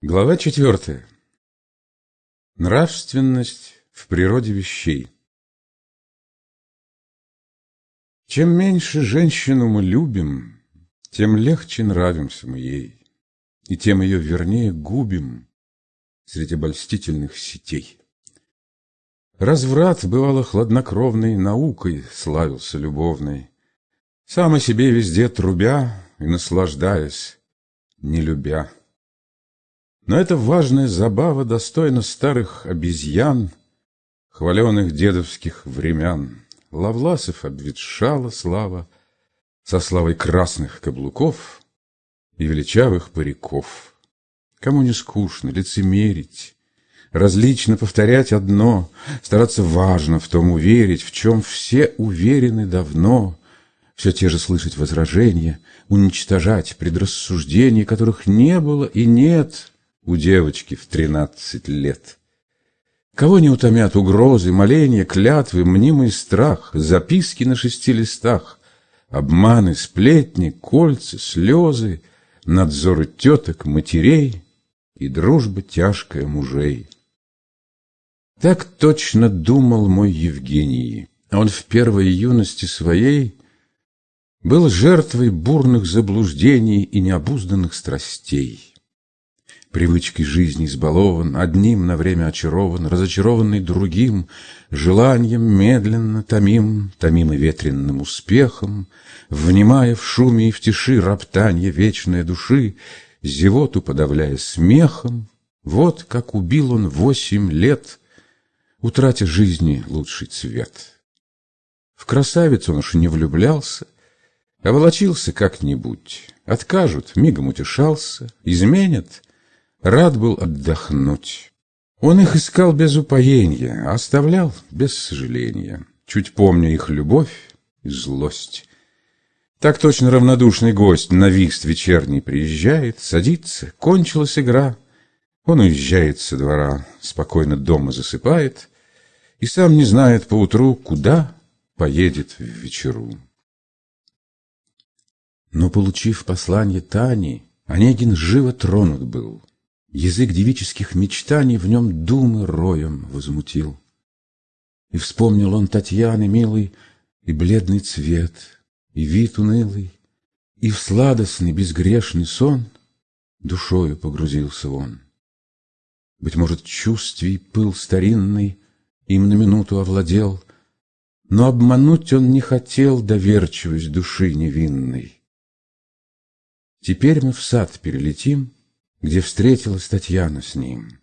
Глава четвертая. Нравственность в природе вещей. Чем меньше женщину мы любим, тем легче нравимся мы ей, и тем ее вернее губим среди обольстительных сетей. Разврат, бывало, хладнокровной наукой славился любовной, сам о себе везде трубя и наслаждаясь, не любя. Но эта важная забава достойна старых обезьян, Хваленых дедовских времен. Лавласов обветшала слава Со славой красных каблуков И величавых париков. Кому не скучно лицемерить, Различно повторять одно, Стараться важно в том уверить, В чем все уверены давно, Все те же слышать возражения, Уничтожать предрассуждения, Которых не было и нет — у девочки в тринадцать лет. Кого не утомят угрозы, моления, клятвы, мнимый страх, записки на шести листах, обманы, сплетни, кольца, слезы, надзоры теток, матерей и дружба тяжкая мужей. Так точно думал мой Евгений. Он в первой юности своей был жертвой бурных заблуждений и необузданных страстей привычкой жизни избалован, Одним на время очарован, разочарованный другим, Желанием медленно томим, томим и ветренным успехом, Внимая в шуме и в тиши роптанье вечной души, Зевоту подавляя смехом, Вот как убил он восемь лет, Утратя жизни лучший цвет. В красавицу он уж не влюблялся, а волочился как-нибудь, Откажут, мигом утешался, изменят — рад был отдохнуть. Он их искал без упоения, а оставлял без сожаления, чуть помня их любовь и злость. Так точно равнодушный гость на вист вечерний приезжает, садится, кончилась игра. Он уезжает со двора, спокойно дома засыпает и сам не знает поутру, куда поедет в вечеру. Но, получив послание Тани, Онегин живо тронут был. Язык девических мечтаний в нем думы роем возмутил. И вспомнил он Татьяны милый, и бледный цвет, и вид унылый, и в сладостный безгрешный сон душою погрузился он. Быть может, чувствий пыл старинный им на минуту овладел, но обмануть он не хотел доверчивость души невинной. Теперь мы в сад перелетим — где встретилась Татьяна с ним.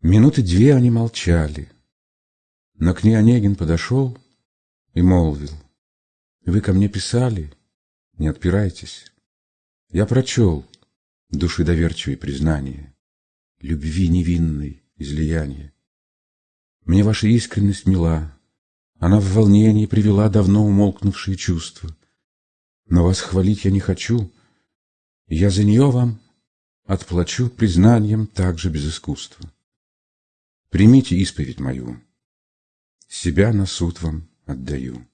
Минуты две они молчали, но к ней Онегин подошел и молвил. «Вы ко мне писали? Не отпирайтесь. Я прочел души доверчивой признание, любви невинной излияние. Мне ваша искренность мила, она в волнении привела давно умолкнувшие чувства. Но вас хвалить я не хочу, я за нее вам отплачу признанием также без искусства. Примите исповедь мою, себя на суд вам отдаю.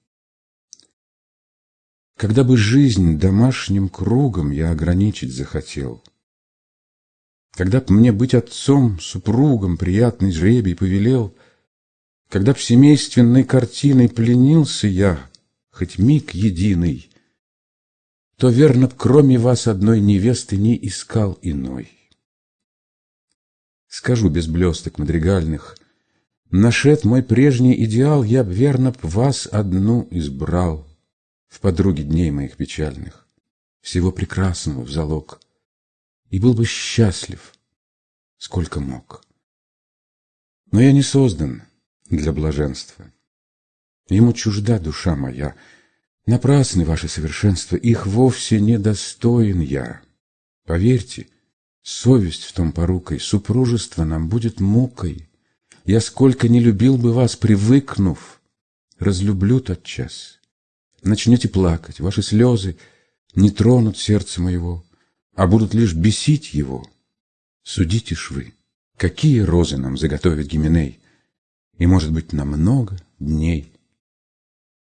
Когда бы жизнь домашним кругом я ограничить захотел, Когда б мне быть отцом, супругом приятный жребий повелел, Когда б семейственной картиной пленился я, Хоть миг единый, то, верно, кроме вас одной невесты не искал иной. Скажу без блесток мадригальных, Нашед мой прежний идеал, я б, верно, б вас одну избрал В подруге дней моих печальных, Всего прекрасного в залог, И был бы счастлив, сколько мог. Но я не создан для блаженства. Ему чужда душа моя — Напрасны ваши совершенства, их вовсе не достоин я. Поверьте, совесть в том порукой, супружество нам будет мукой. Я сколько не любил бы вас, привыкнув, разлюблю тот час. Начнете плакать, ваши слезы не тронут сердце моего, а будут лишь бесить его. Судите ж вы, какие розы нам заготовит Гименей, и, может быть, на много дней.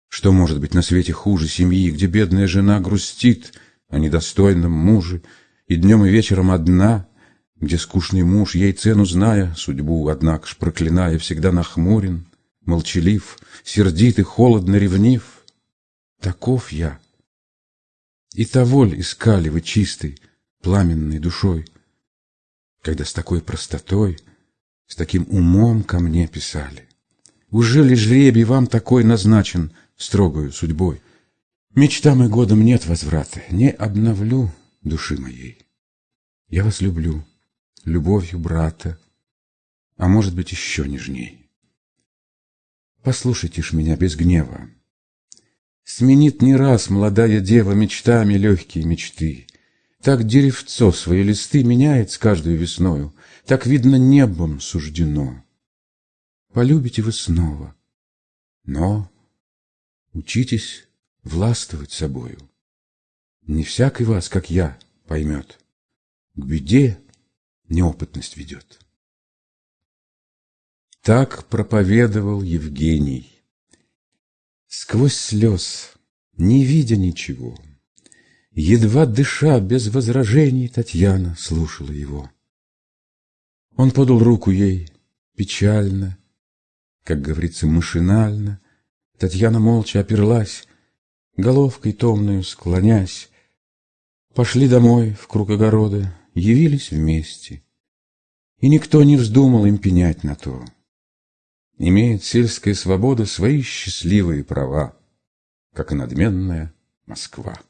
Что может быть на свете хуже семьи, где бедная жена грустит о недостойном муже И днем и вечером одна, где скучный муж, ей цену зная, судьбу, однако ж проклиная, всегда нахмурен, молчалив, сердит и холодно ревнив. Таков я. И того ль искали вы чистой, пламенной душой, когда с такой простотой, с таким умом ко мне писали? Уже ли жребий вам такой назначен строгою судьбой? Мечтам и годам нет возврата, не обновлю души моей. Я вас люблю, любовью брата, а может быть еще нежней. Послушайте ж меня без гнева. Сменит не раз молодая дева мечтами легкие мечты. Так деревцо свои листы меняет с каждой весною, Так, видно, небом суждено. Полюбите вы снова, но учитесь властвовать собою. Не всякий вас, как я, поймет. К беде неопытность ведет. Так проповедовал Евгений. Сквозь слез, не видя ничего, Едва дыша, без возражений, Татьяна слушала его. Он подал руку ей печально, Как говорится, машинально. Татьяна молча оперлась, Головкой томную склонясь. Пошли домой в круг огорода, Явились вместе. И никто не вздумал им пенять на то. Имеет сельская свобода свои счастливые права, как и надменная Москва.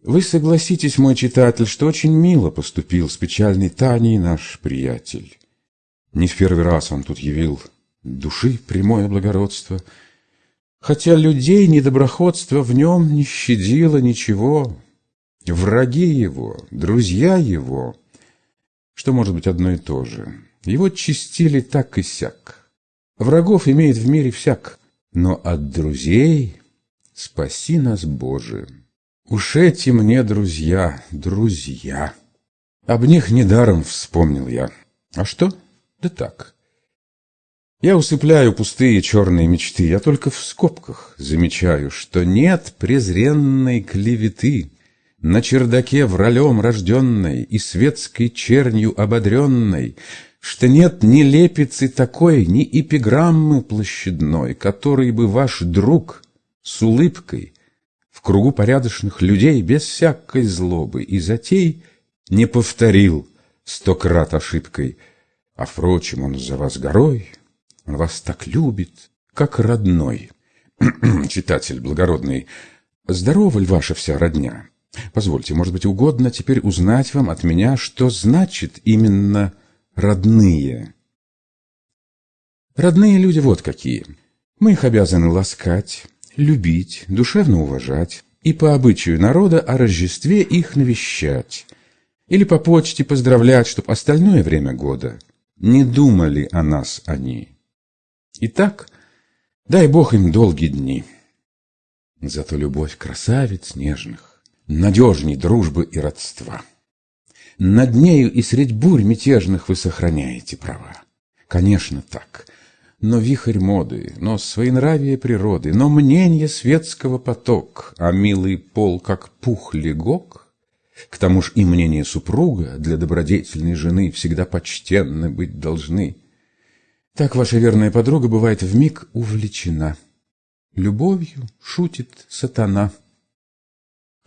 Вы согласитесь, мой читатель, что очень мило поступил с печальной Таней наш приятель. Не в первый раз он тут явил души прямое благородство, хотя людей недоброходство в нем не щадило ничего. Враги его, друзья его, что может быть одно и то же — его чистили так и сяк. Врагов имеет в мире всяк, но от друзей спаси нас, Боже. Уж эти мне друзья, друзья. Об них недаром вспомнил я. А что? Да так. Я усыпляю пустые черные мечты, я только в скобках замечаю, что нет презренной клеветы, на чердаке вралем рожденной и светской чернью ободренной, что нет ни лепицы такой, ни эпиграммы площадной, который бы ваш друг с улыбкой в кругу порядочных людей без всякой злобы и затей не повторил сто крат ошибкой, а, впрочем, он за вас горой, вас так любит, как родной. Читатель благородный, здорова ли ваша вся родня? Позвольте, может быть, угодно теперь узнать вам от меня, что значит именно родные. Родные люди вот какие. Мы их обязаны ласкать, любить, душевно уважать и по обычаю народа о Рождестве их навещать или по почте поздравлять, чтоб остальное время года не думали о нас они. Итак, дай Бог им долгие дни. Зато любовь красавиц нежных, надежней дружбы и родства. Над нею и средь бурь мятежных вы сохраняете права. Конечно, так. Но вихрь моды, но своенравие природы, но мнение светского поток, а милый пол, как пух легок, к тому ж и мнение супруга для добродетельной жены всегда почтенны быть должны. Так ваша верная подруга бывает в миг увлечена. Любовью шутит сатана.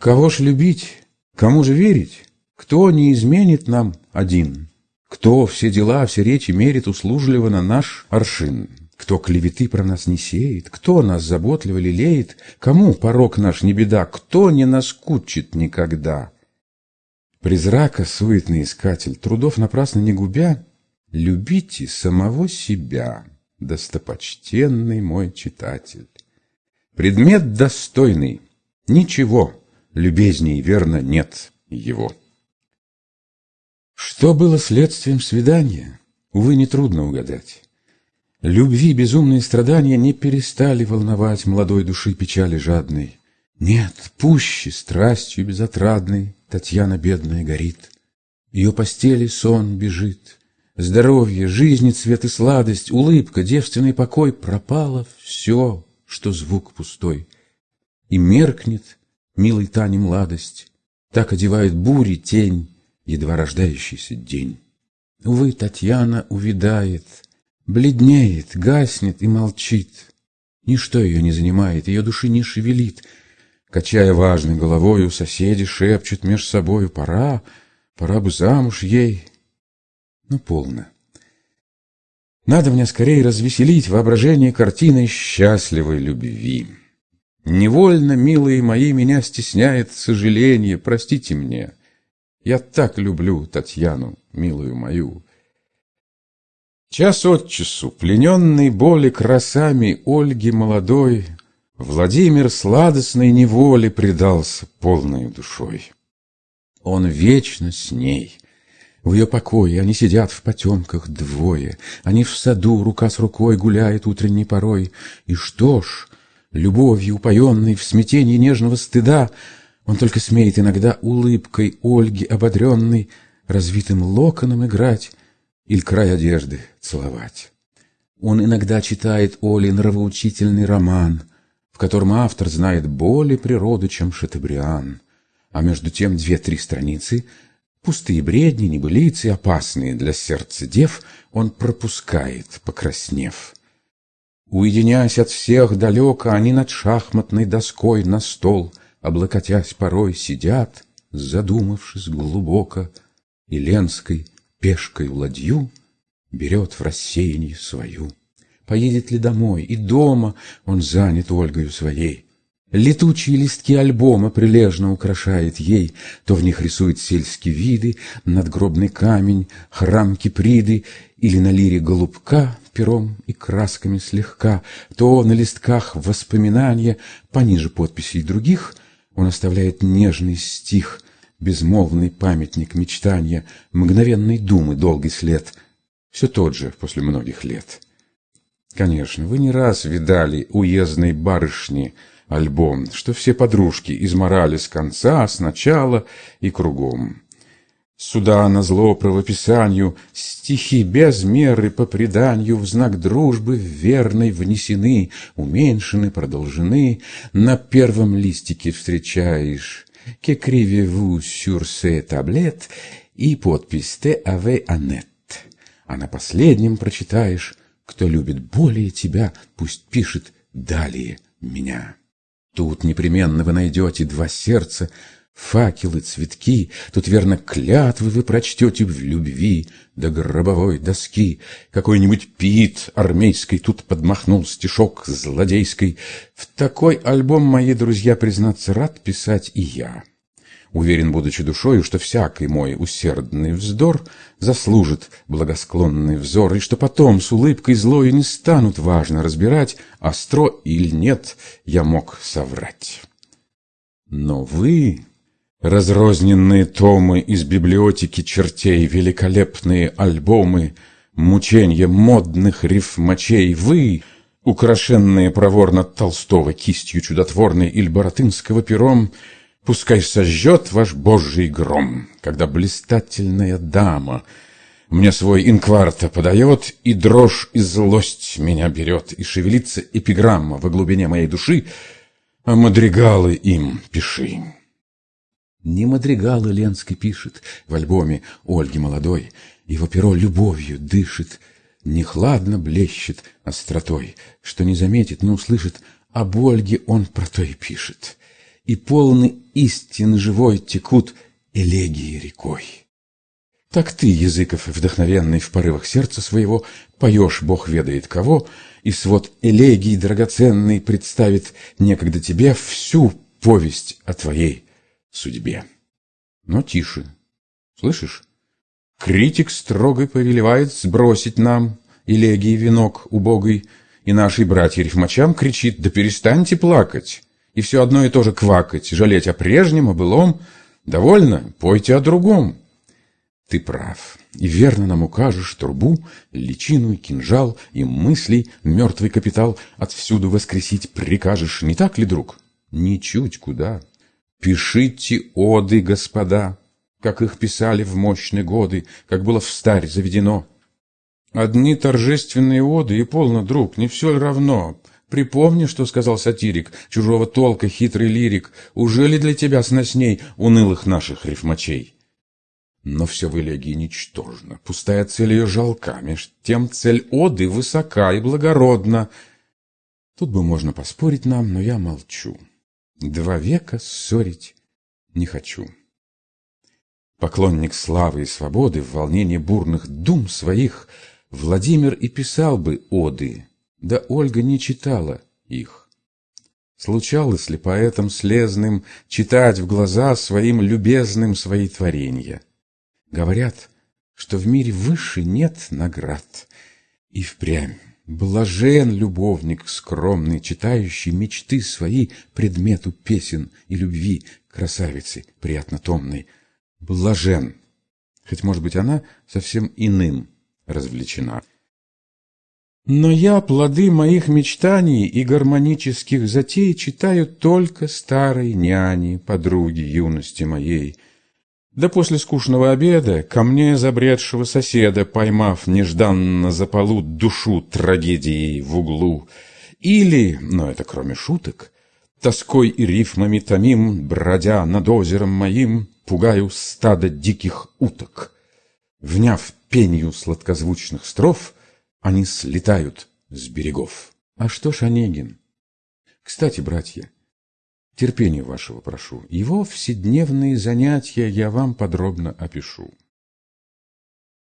Кого ж любить, кому же верить? Кто не изменит нам один? Кто все дела, все речи мерит услужливо на наш аршин? Кто клеветы про нас не сеет? Кто нас заботливо лелеет? Кому порог наш не беда? Кто не наскучит никогда? Призрака суетный искатель, трудов напрасно не губя, Любите самого себя, достопочтенный мой читатель. Предмет достойный, ничего любезней верно нет его. Что было следствием свидания, увы, нетрудно угадать. Любви безумные страдания не перестали волновать молодой души печали жадной. Нет, пуще страстью безотрадной Татьяна бедная горит. Ее постели сон бежит. Здоровье, жизни цвет и сладость, улыбка, девственный покой Пропало все, что звук пустой. И меркнет, милой Тане, младость. Так одевает бури тень, едва рождающийся день. Увы, Татьяна увидает, бледнеет, гаснет и молчит. Ничто ее не занимает, ее души не шевелит. Качая важной головою, соседи шепчут меж собою, пора, пора бы замуж ей. Ну, полно. Надо мне скорее развеселить воображение картиной счастливой любви. Невольно, милые мои, меня стесняет сожаление, простите мне. Я так люблю Татьяну, милую мою. Час от часу, плененный боли красами Ольги молодой, Владимир сладостной неволе предался полной душой. Он вечно с ней, в ее покое они сидят в потемках двое, Они в саду рука с рукой гуляют утренней порой. И что ж, любовью упоенной в смятении нежного стыда, Он только смеет иногда улыбкой Ольги ободренной Развитым локоном играть или край одежды целовать. Он иногда читает Оле нравоучительный роман, В котором автор знает более природу, чем Шатебриан, А между тем две-три страницы — Пустые бредни, небылицы, опасные для сердца дев, он пропускает, покраснев. Уединяясь от всех далеко, они над шахматной доской на стол, облокотясь порой, сидят, задумавшись глубоко, и Ленской пешкой ладью берет в рассеянии свою. Поедет ли домой, и дома он занят Ольгою своей, Летучие листки альбома прилежно украшает ей, То в них рисует сельские виды, надгробный камень, храм Киприды, Или на лире голубка пером и красками слегка, То на листках воспоминания, пониже подписей других, Он оставляет нежный стих, безмолвный памятник мечтания, Мгновенной думы долгий след, все тот же после многих лет. Конечно, вы не раз видали уездной барышни — альбом, что все подружки изморали с конца, с начала и кругом. Сюда на зло правописанию стихи без меры по преданию в знак дружбы верной внесены, уменьшены, продолжены. На первом листике встречаешь «Qu'écrivez-vous sur ces tablettes» и подпись «Te avez Annette». А на последнем прочитаешь «Кто любит более тебя, пусть пишет далее меня». Тут непременно вы найдете два сердца, факелы, цветки, Тут, верно, клятвы вы прочтете в любви до гробовой доски. Какой-нибудь пит армейский тут подмахнул стишок злодейской. В такой альбом, мои друзья, признаться, рад писать и я. Уверен, будучи душою, что всякий мой усердный вздор Заслужит благосклонный взор, И что потом с улыбкой злою не станут важно разбирать, Остро или нет я мог соврать. Но вы, разрозненные томы Из библиотеки чертей, Великолепные альбомы, Мученья модных рифмачей, Вы — украшенные проворно Толстого кистью чудотворной Иль Боротынского пером, Пускай сожжет ваш божий гром, когда блистательная дама мне свой инкварта подает, и дрожь и злость меня берет, и шевелится эпиграмма во глубине моей души, а мадригалы им пиши. Не мадригалы Ленский пишет в альбоме Ольги молодой, его перо любовью дышит, не хладно блещет остротой, что не заметит, не услышит, об Ольге он про то и пишет и полны истин живой текут элегии рекой. Так ты, Языков, вдохновенный в порывах сердца своего, поешь Бог ведает кого, и свод элегий драгоценный представит некогда тебе всю повесть о твоей судьбе. Но тише, слышишь? Критик строго повелевает сбросить нам элегии венок убогой, и нашей братья-рифмачам кричит, да перестаньте плакать и все одно и то же квакать, жалеть о прежнем, о былом. Довольно, пойте о другом. Ты прав, и верно нам укажешь трубу, личину кинжал, и мыслей мертвый капитал отвсюду воскресить прикажешь, не так ли, друг? Ничуть куда. Пишите оды, господа, как их писали в мощные годы, как было в старь заведено. Одни торжественные оды, и полно, друг, не все равно, Припомни, что сказал сатирик, чужого толка хитрый лирик, уже ли для тебя сносней унылых наших рифмачей? Но все в элегии ничтожно, пустая цель ее жалка, меж тем цель оды высока и благородна. Тут бы можно поспорить нам, но я молчу. Два века ссорить не хочу. Поклонник славы и свободы в волнении бурных дум своих Владимир и писал бы оды, да Ольга не читала их. Случалось ли поэтам слезным читать в глаза своим любезным свои творения? Говорят, что в мире выше нет наград. И впрямь блажен любовник скромный, читающий мечты свои предмету песен и любви красавицы приятно томной. Блажен, хоть, может быть, она совсем иным развлечена. Но я плоды моих мечтаний и гармонических затей читаю только старой няни, подруги юности моей. Да после скучного обеда ко мне забредшего соседа, поймав нежданно за полу душу трагедией в углу, или, но это кроме шуток, тоской и рифмами томим, бродя над озером моим, пугаю стадо диких уток. Вняв пенью сладкозвучных строф, они слетают с берегов. А что ж Онегин? Кстати, братья, терпения вашего прошу. Его вседневные занятия я вам подробно опишу.